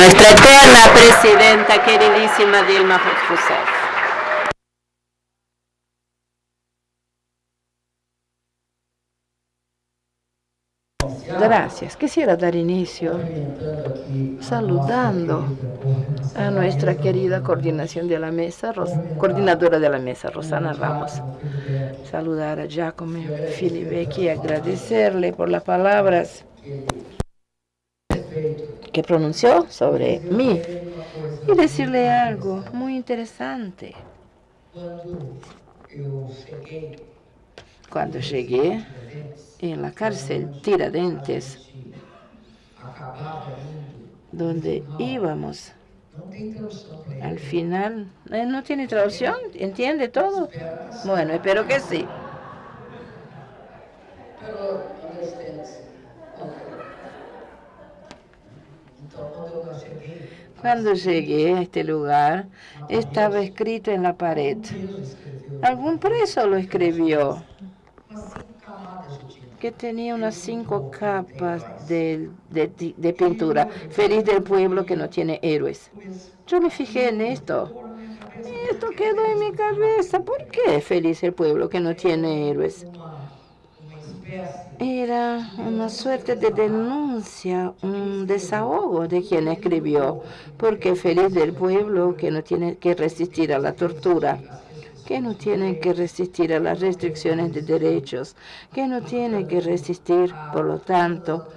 nuestra eterna presidenta queridísima Dilma Rousseff. Gracias. Quisiera dar inicio saludando a nuestra querida coordinación de la mesa, coordinadora de la mesa, Rosana Ramos. Saludar a Giacomo Filibecchi y agradecerle por las palabras que pronunció sobre mí y decirle algo muy interesante. Cuando llegué en la cárcel Tiradentes, donde íbamos. Al final, ¿eh? ¿no tiene traducción? ¿Entiende todo? Bueno, espero que sí. Cuando llegué a este lugar, estaba escrito en la pared. Algún preso lo escribió que tenía unas cinco capas de, de, pintura. Feliz del pueblo que no tiene héroes. Yo me fijé en esto. Esto quedó en mi cabeza. ¿Por qué feliz el pueblo que no tiene héroes? Era una suerte de denuncia, un desahogo de quien escribió, porque feliz del pueblo que no tiene que resistir a la tortura que no tienen que resistir a las restricciones de derechos, que no tienen que resistir, por lo tanto,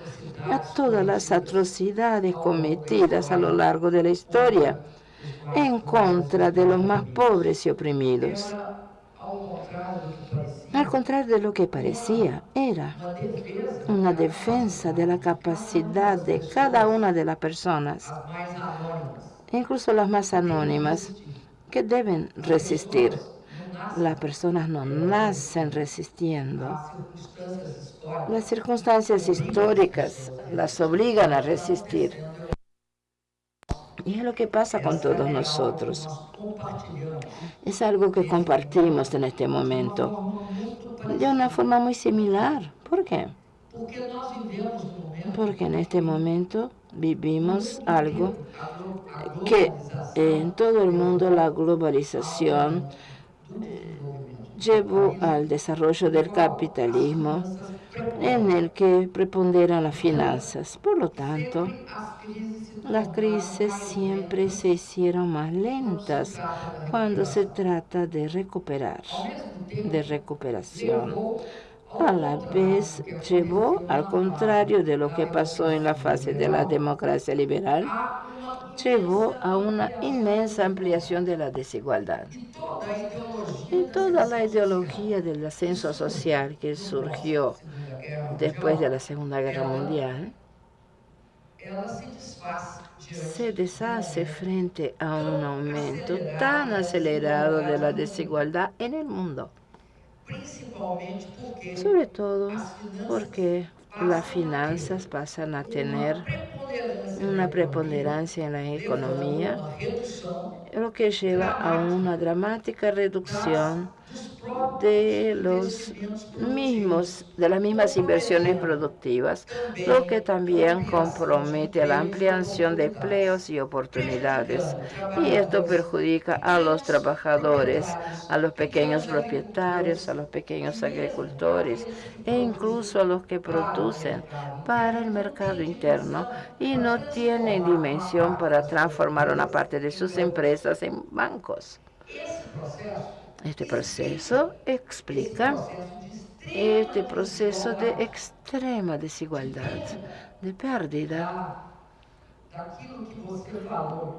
a todas las atrocidades cometidas a lo largo de la historia en contra de los más pobres y oprimidos. Al contrario de lo que parecía, era una defensa de la capacidad de cada una de las personas, incluso las más anónimas, que deben resistir las personas no nacen resistiendo. Las circunstancias históricas las obligan a resistir. Y es lo que pasa con todos nosotros. Es algo que compartimos en este momento de una forma muy similar. ¿Por qué? Porque en este momento vivimos algo que en todo el mundo la globalización llevó al desarrollo del capitalismo en el que preponderan las finanzas. Por lo tanto, las crisis siempre se hicieron más lentas cuando se trata de recuperar, de recuperación. A la vez llevó, al contrario de lo que pasó en la fase de la democracia liberal, llevó a una inmensa ampliación de la desigualdad. Y toda la ideología del ascenso social que surgió después de la Segunda Guerra Mundial se deshace frente a un aumento tan acelerado de la desigualdad en el mundo. Sobre todo porque las finanzas pasan a tener una preponderancia en la economía, lo que lleva a una dramática reducción de los mismos, de las mismas inversiones productivas, lo que también compromete la ampliación de empleos y oportunidades. Y esto perjudica a los trabajadores, a los pequeños propietarios, a los pequeños agricultores e incluso a los que producen para el mercado interno y no tienen dimensión para transformar una parte de sus empresas en bancos. Este proceso explica este proceso de extrema desigualdad, de pérdida,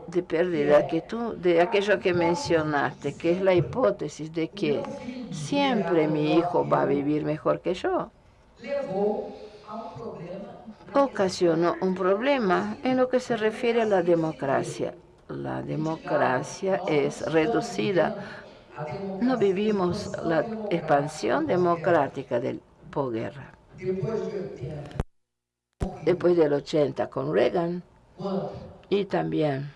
de pérdida que tú, de aquello que mencionaste, que es la hipótesis de que siempre mi hijo va a vivir mejor que yo, ocasionó un problema en lo que se refiere a la democracia. La democracia es reducida no vivimos la expansión democrática del posguerra. Después del 80 con Reagan y también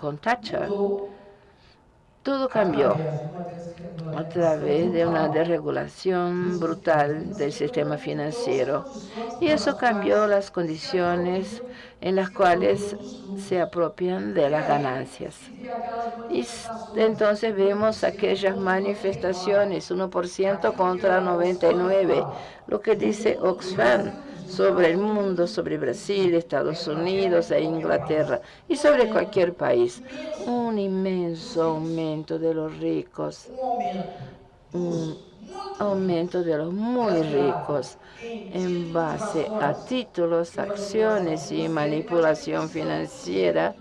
con Thatcher, todo cambió a través de una desregulación brutal del sistema financiero. Y eso cambió las condiciones en las cuales se apropian de las ganancias. Y entonces vemos aquellas manifestaciones, 1% contra 99%, lo que dice Oxfam sobre el mundo, sobre Brasil, Estados Unidos e Inglaterra y sobre cualquier país. Un inmenso aumento de los ricos, un aumento de los muy ricos en base a títulos, acciones y manipulación financiera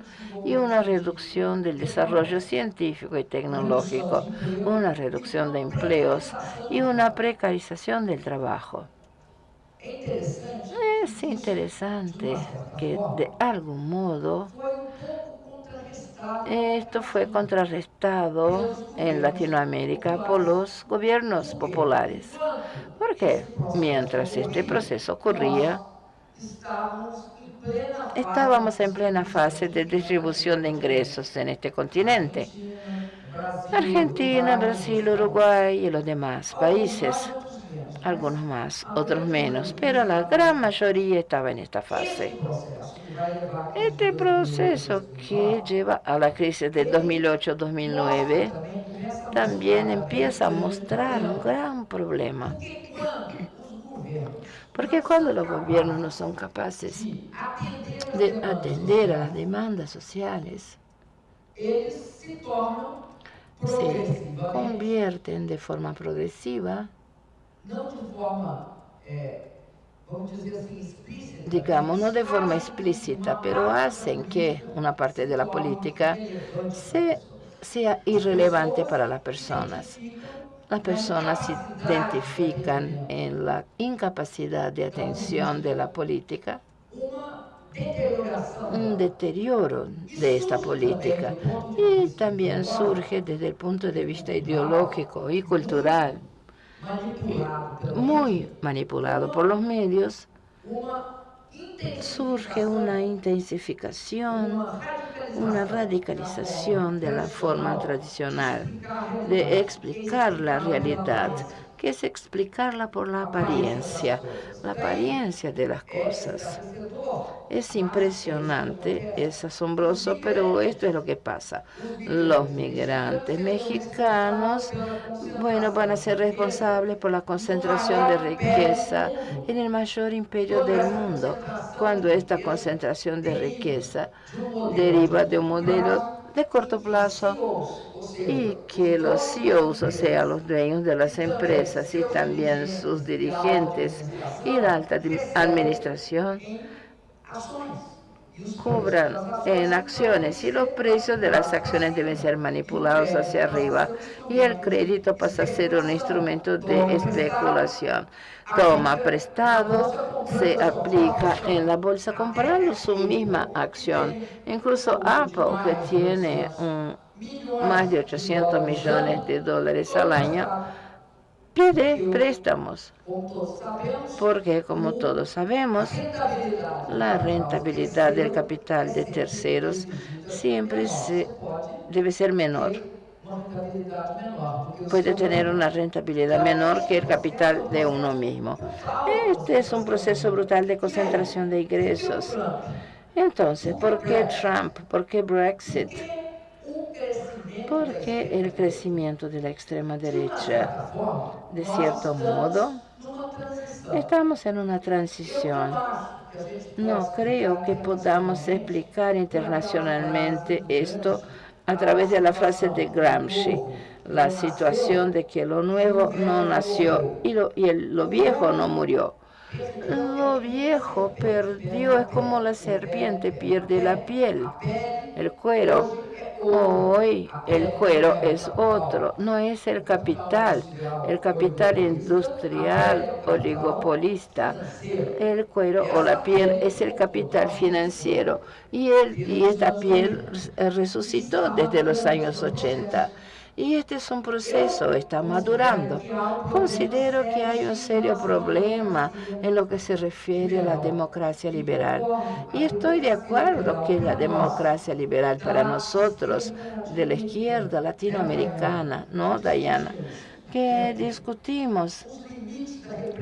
y una reducción del desarrollo científico y tecnológico, una reducción de empleos y una precarización del trabajo. Es interesante que de algún modo esto fue contrarrestado en Latinoamérica por los gobiernos populares. ¿Por qué? Mientras este proceso ocurría, estábamos en plena fase de distribución de ingresos en este continente. Argentina, Brasil, Uruguay y los demás países algunos más, otros menos, pero la gran mayoría estaba en esta fase. Este proceso que lleva a la crisis de 2008-2009 también empieza a mostrar un gran problema. Porque cuando los gobiernos no son capaces de atender a las demandas sociales, se convierten de forma progresiva digamos, no de forma explícita, pero hacen que una parte de la política sea irrelevante para las personas. Las personas se identifican en la incapacidad de atención de la política, un deterioro de esta política. Y también surge desde el punto de vista ideológico y cultural muy manipulado por los medios, surge una intensificación, una radicalización de la forma tradicional de explicar la realidad, que es explicarla por la apariencia, la apariencia de las cosas. Es impresionante, es asombroso, pero esto es lo que pasa. Los migrantes mexicanos, bueno, van a ser responsables por la concentración de riqueza en el mayor imperio del mundo, cuando esta concentración de riqueza deriva de un modelo de corto plazo y que los CEOs, o sea, los dueños de las empresas y también sus dirigentes y la alta administración cobran en acciones y los precios de las acciones deben ser manipulados hacia arriba y el crédito pasa a ser un instrumento de especulación. Toma prestado, se aplica en la bolsa comprando su misma acción. Incluso Apple, que tiene más de 800 millones de dólares al año, pide préstamos, porque como todos sabemos, la rentabilidad del capital de terceros siempre se, debe ser menor. Puede tener una rentabilidad menor que el capital de uno mismo. Este es un proceso brutal de concentración de ingresos. Entonces, ¿por qué Trump? ¿Por qué Brexit? Porque el crecimiento de la extrema derecha, de cierto modo, estamos en una transición. No creo que podamos explicar internacionalmente esto a través de la frase de Gramsci, la situación de que lo nuevo no nació y lo, y lo viejo no murió. Lo viejo perdió, es como la serpiente pierde la piel, el cuero Hoy el cuero es otro, no es el capital, el capital industrial oligopolista. El cuero o la piel es el capital financiero y, y esta piel resucitó desde los años 80. Y este es un proceso, está madurando. Considero que hay un serio problema en lo que se refiere a la democracia liberal. Y estoy de acuerdo que la democracia liberal para nosotros, de la izquierda latinoamericana, ¿no, Dayana? Que discutimos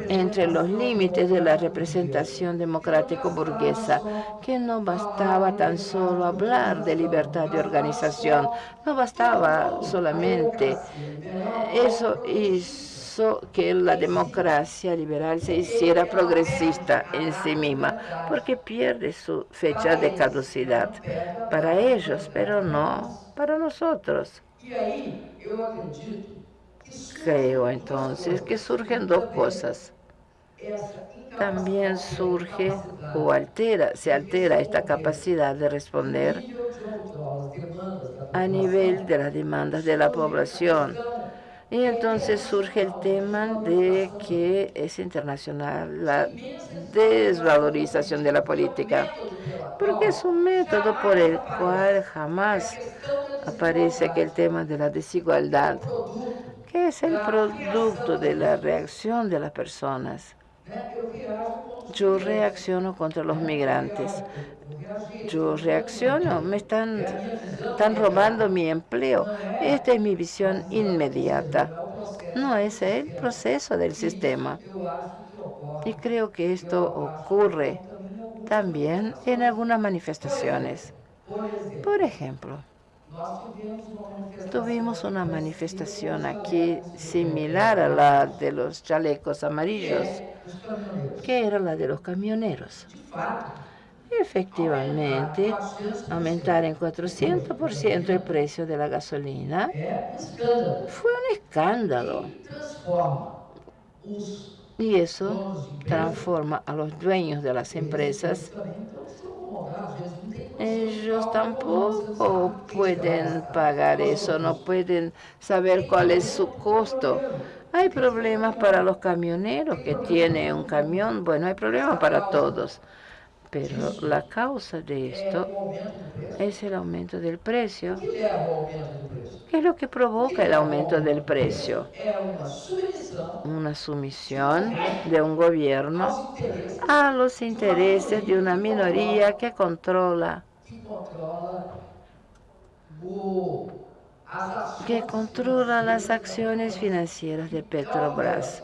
entre los límites de la representación democrático burguesa, que no bastaba tan solo hablar de libertad de organización, no bastaba solamente eso hizo que la democracia liberal se hiciera progresista en sí misma, porque pierde su fecha de caducidad para ellos, pero no para nosotros. Creo entonces que surgen dos cosas. También surge o altera, se altera esta capacidad de responder a nivel de las demandas de la población. Y entonces surge el tema de que es internacional la desvalorización de la política, porque es un método por el cual jamás aparece aquel tema de la desigualdad ¿Qué es el producto de la reacción de las personas? Yo reacciono contra los migrantes. Yo reacciono, me están, están robando mi empleo. Esta es mi visión inmediata. No es el proceso del sistema. Y creo que esto ocurre también en algunas manifestaciones. Por ejemplo, Tuvimos una manifestación aquí similar a la de los chalecos amarillos, que era la de los camioneros. Efectivamente, aumentar en 400% el precio de la gasolina fue un escándalo. Y eso transforma a los dueños de las empresas ellos tampoco pueden pagar eso, no pueden saber cuál es su costo. Hay problemas para los camioneros que tienen un camión, bueno, hay problemas para todos. Pero la causa de esto es el aumento del precio. ¿Qué es lo que provoca el aumento del precio? Una sumisión de un gobierno a los intereses de una minoría que controla que controla las acciones financieras de Petrobras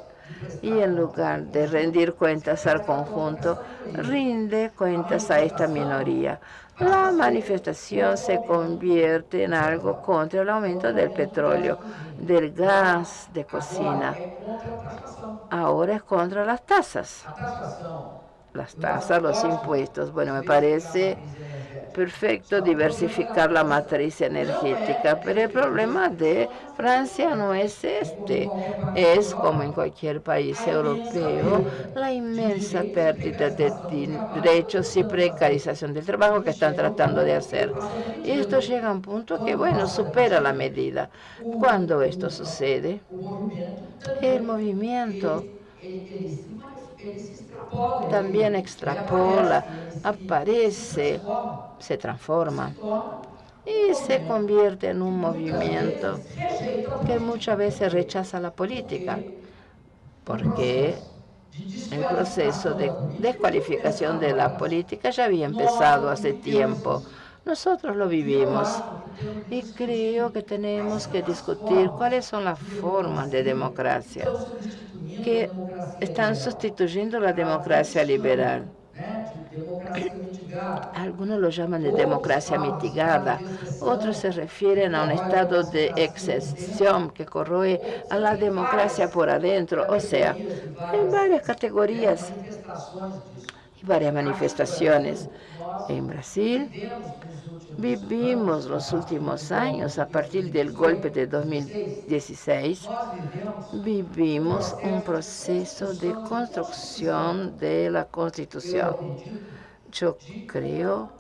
y en lugar de rendir cuentas al conjunto, rinde cuentas a esta minoría. La manifestación se convierte en algo contra el aumento del petróleo, del gas de cocina. Ahora es contra las tasas. Las tasas, los impuestos. Bueno, me parece perfecto diversificar la matriz energética, pero el problema de Francia no es este. Es, como en cualquier país europeo, la inmensa pérdida de derechos y precarización del trabajo que están tratando de hacer. Y esto llega a un punto que, bueno, supera la medida. Cuando esto sucede, el movimiento también extrapola, aparece, se transforma y se convierte en un movimiento que muchas veces rechaza la política, porque el proceso de descualificación de la política ya había empezado hace tiempo. Nosotros lo vivimos. Y creo que tenemos que discutir cuáles son las formas de democracia que están sustituyendo la democracia liberal. Algunos lo llaman de democracia mitigada, otros se refieren a un estado de excepción que corroe a la democracia por adentro, o sea, en varias categorías varias manifestaciones. En Brasil vivimos los últimos años, a partir del golpe de 2016, vivimos un proceso de construcción de la Constitución. Yo creo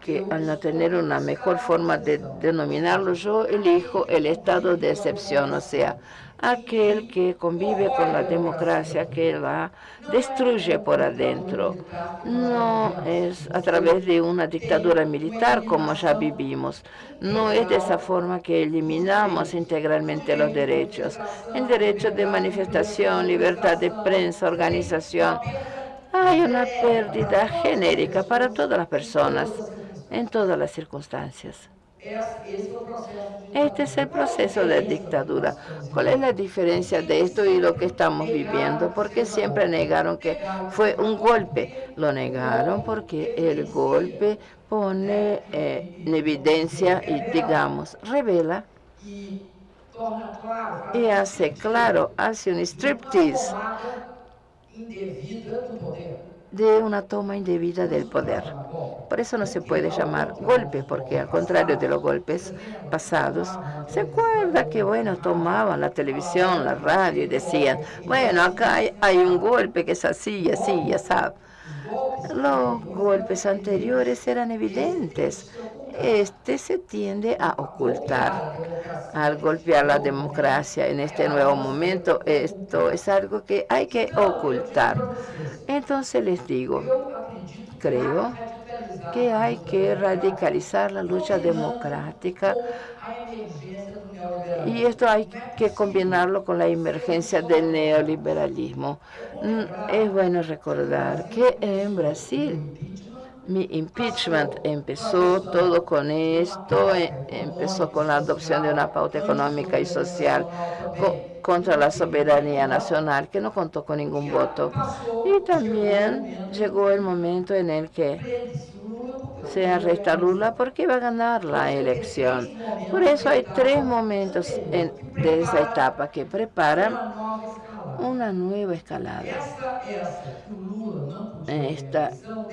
que al no tener una mejor forma de denominarlo, yo elijo el estado de excepción, o sea, aquel que convive con la democracia, que la destruye por adentro. No es a través de una dictadura militar como ya vivimos. No es de esa forma que eliminamos integralmente los derechos. El derecho de manifestación, libertad de prensa, organización. Hay una pérdida genérica para todas las personas, en todas las circunstancias. Este es el proceso de dictadura. ¿Cuál es la diferencia de esto y lo que estamos viviendo? Porque siempre negaron que fue un golpe. Lo negaron porque el golpe pone eh, en evidencia y, digamos, revela y hace claro, hace un striptease de una toma indebida del poder. Por eso no se puede llamar golpe, porque al contrario de los golpes pasados, se acuerda que, bueno, tomaban la televisión, la radio y decían, bueno, acá hay, un golpe que es así y así, ya sabe. Los golpes anteriores eran evidentes. Este se tiende a ocultar. Al golpear la democracia en este nuevo momento, esto es algo que hay que ocultar. Entonces les digo, creo que hay que radicalizar la lucha democrática y esto hay que combinarlo con la emergencia del neoliberalismo. Mm, es bueno recordar que en Brasil mi impeachment empezó todo con esto, eh, empezó con la adopción de una pauta económica y social contra la soberanía nacional, que no contó con ningún voto. Y también llegó el momento en el que se arresta Lula porque iba a ganar la elección. Por eso hay tres momentos de esa etapa que preparan una nueva escalada. Esta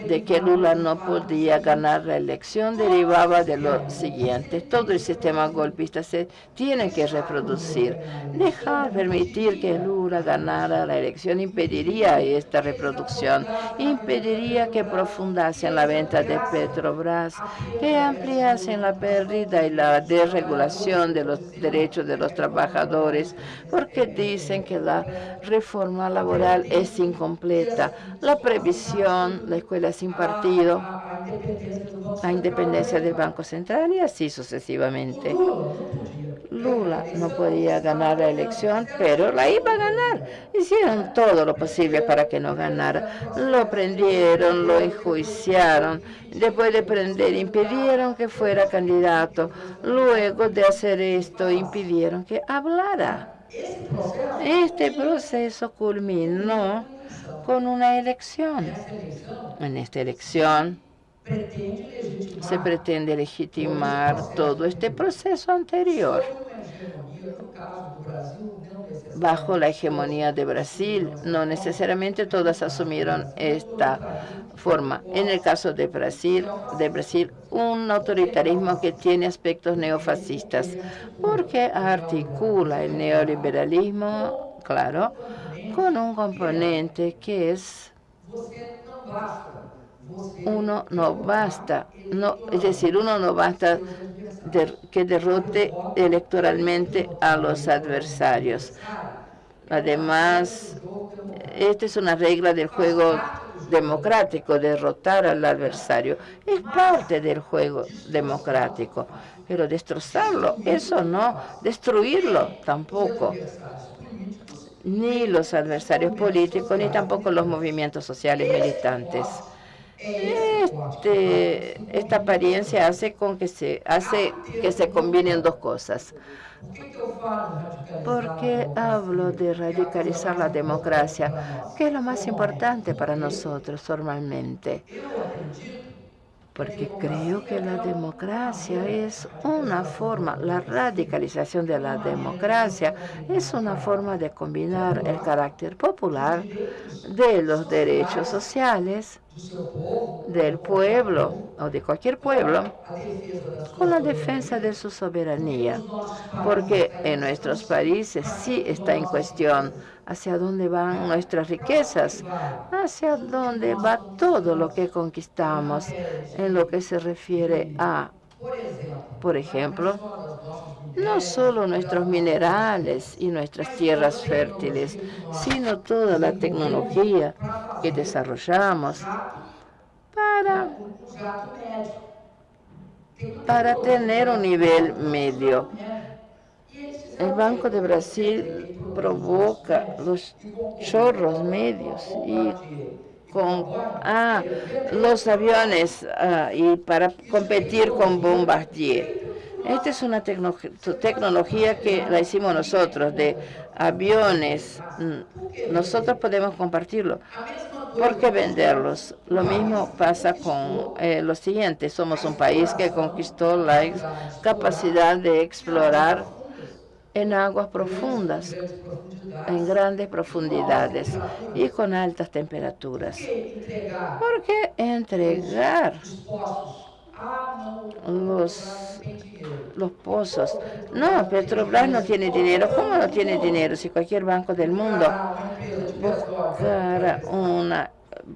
de que Lula no podía ganar la elección derivaba de lo siguiente. Todo el sistema golpista se tiene que reproducir. Dejar, permitir que Lula ganara la elección impediría esta reproducción, impediría que profundasen la venta de Petrobras, que ampliasen la pérdida y la desregulación de los derechos de los trabajadores, porque dicen que la reforma laboral es incompleta. La previsión, la escuela sin partido, la independencia del Banco Central y así sucesivamente. Lula no podía ganar la elección, pero la iba a ganar. Hicieron todo lo posible para que no ganara. Lo prendieron, lo enjuiciaron. Después de prender, impidieron que fuera candidato. Luego de hacer esto, impidieron que hablara. Este proceso culminó con una elección. En esta elección se pretende legitimar todo este proceso anterior bajo la hegemonía de Brasil. No necesariamente todas asumieron esta forma. En el caso de Brasil, de Brasil, un autoritarismo que tiene aspectos neofascistas, porque articula el neoliberalismo, claro, con un componente que es uno no basta, no, es decir, uno no basta que derrote electoralmente a los adversarios. Además, esta es una regla del juego democrático, derrotar al adversario. Es parte del juego democrático, pero destrozarlo, eso no, destruirlo tampoco. Ni los adversarios políticos, ni tampoco los movimientos sociales militantes. Este, esta apariencia hace con que se hace que se combinen dos cosas. Porque hablo de radicalizar la democracia, que es lo más importante para nosotros formalmente. Porque creo que la democracia es una forma, la radicalización de la democracia es una forma de combinar el carácter popular de los derechos sociales del pueblo o de cualquier pueblo con la defensa de su soberanía, porque en nuestros países sí está en cuestión hacia dónde van nuestras riquezas, hacia dónde va todo lo que conquistamos en lo que se refiere a, por ejemplo, no solo nuestros minerales y nuestras tierras fértiles, sino toda la tecnología que desarrollamos para, para tener un nivel medio. El Banco de Brasil provoca los chorros medios y con ah, los aviones ah, y para competir con Bombardier. Esta es una tecnología que la hicimos nosotros, de aviones. Mm, nosotros podemos compartirlo. ¿Por qué venderlos? Lo mismo pasa con eh, lo siguiente. Somos un país que conquistó la capacidad de explorar en aguas profundas, en grandes profundidades y con altas temperaturas. ¿Por qué entregar los, los pozos. No, Petrobras no tiene dinero. ¿Cómo no tiene dinero si cualquier banco del mundo una,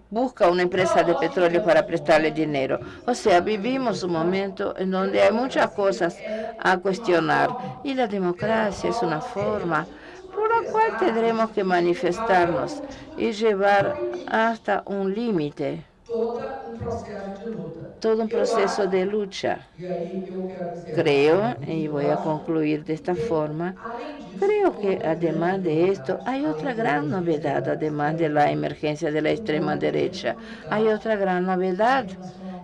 busca una empresa de petróleo para prestarle dinero? O sea, vivimos un momento en donde hay muchas cosas a cuestionar y la democracia es una forma por la cual tendremos que manifestarnos y llevar hasta un límite todo un proceso de lucha. Creo, y voy a concluir de esta forma, creo que además de esto hay otra gran novedad, además de la emergencia de la extrema derecha, hay otra gran novedad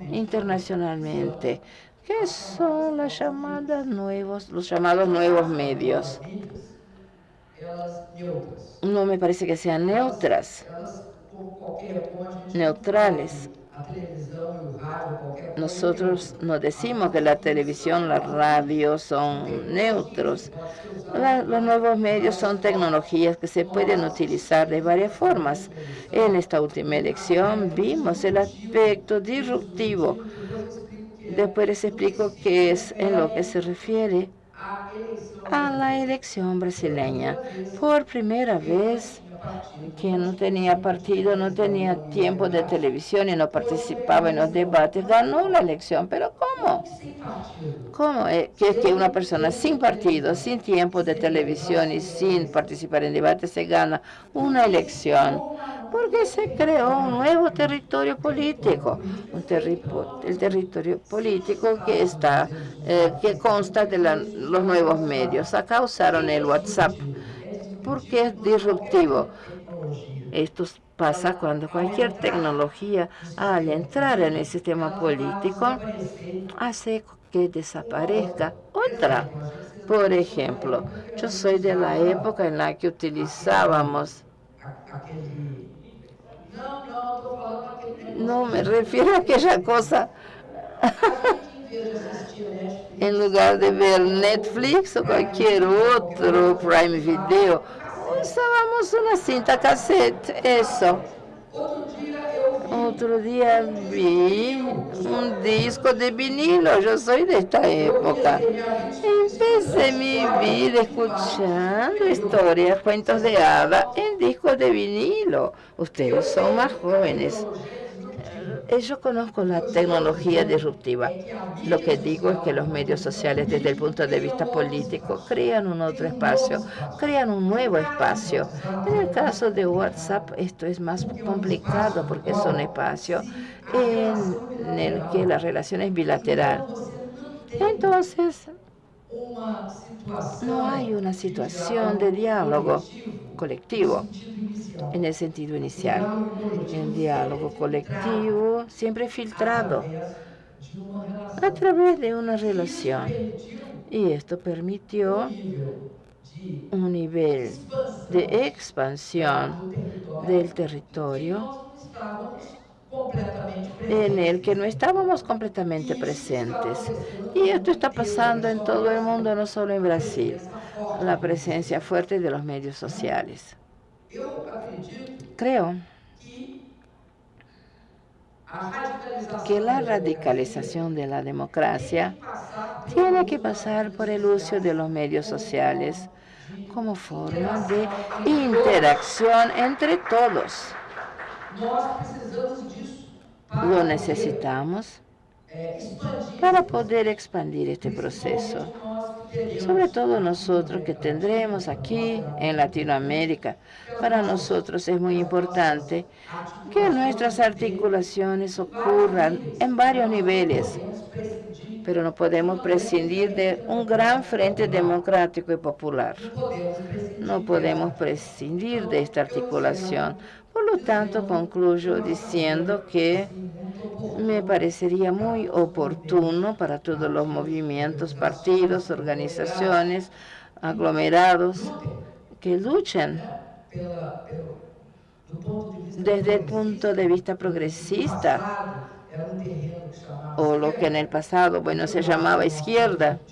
internacionalmente, que son las llamadas nuevos, los llamados nuevos medios. No me parece que sean neutras neutrales. Nosotros no decimos que la televisión, la radio son neutros. los nuevos medios son tecnologías que se pueden utilizar de varias formas. En esta última elección vimos el aspecto disruptivo. Después les explico qué es en lo que se refiere a la elección brasileña. Por primera vez, que no tenía partido, no tenía tiempo de televisión y no participaba en los debates, ganó la elección. ¿Pero cómo? ¿Cómo es que una persona sin partido, sin tiempo de televisión y sin participar en debates se gana una elección? Porque se creó un nuevo territorio político, el territorio político que está, eh, que consta de los nuevos medios. Acá usaron el WhatsApp porque es disruptivo. Esto pasa cuando cualquier tecnología, al entrar en el sistema político, hace que desaparezca otra. Por ejemplo, yo soy de la época en la que utilizábamos... No, me refiero a aquella cosa en lugar de ver Netflix o cualquier otro Prime Video, usábamos una cinta cassette, eso. Otro día vi un disco de vinilo, yo soy de esta época. Empecé mi vida escuchando historias, cuentos de hadas en discos de vinilo. Ustedes son más jóvenes. Eh, yo conozco la tecnología disruptiva. Lo que digo es que los medios sociales, desde el punto de vista político, crean un otro espacio, crean un nuevo espacio. En el caso de WhatsApp, esto es más complicado porque es un espacio en el que la relación es bilateral. Entonces, no hay una situación de diálogo colectivo en el sentido inicial. El diálogo colectivo siempre filtrado a través de una relación. Y esto permitió un nivel de expansión del territorio en el que no estábamos completamente presentes. Y esto está pasando en todo el mundo, no solo en Brasil. La presencia fuerte de los medios sociales. Creo que la radicalización de la democracia tiene que pasar por el uso de los medios sociales como forma de interacción entre todos. Lo necesitamos para poder expandir este proceso. Sobre todo nosotros que tendremos aquí en Latinoamérica. Para nosotros es muy importante que nuestras articulaciones ocurran en varios niveles, pero no podemos prescindir de un gran frente democrático y popular. No podemos prescindir de esta articulación. Por lo tanto, concluyo diciendo que me parecería muy oportuno para todos los movimientos, partidos, organizaciones, aglomerados, que luchen desde el punto de vista progresista, o lo que en el pasado, bueno, se llamaba izquierda,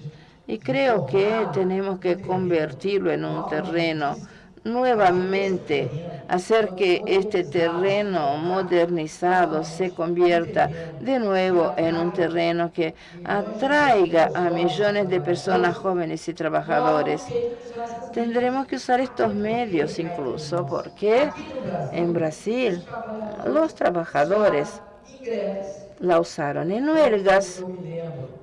y creo que tenemos que convertirlo en un terreno nuevamente hacer que este terreno modernizado se convierta de nuevo en un terreno que atraiga a millones de personas jóvenes y trabajadores. Tendremos que usar estos medios incluso porque en Brasil los trabajadores la usaron en huelgas.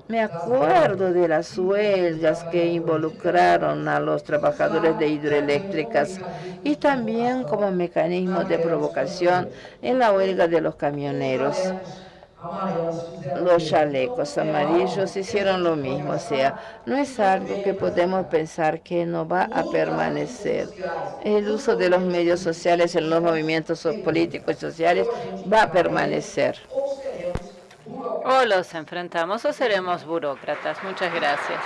Me acuerdo de las huelgas que involucraron a los trabajadores de hidroeléctricas y también como mecanismo de provocación en la huelga de los camioneros. Los chalecos amarillos hicieron lo mismo, o sea, no es algo que podemos pensar que no va a permanecer. El uso de los medios sociales en los movimientos políticos y sociales va a permanecer. O los enfrentamos o seremos burócratas. Muchas gracias.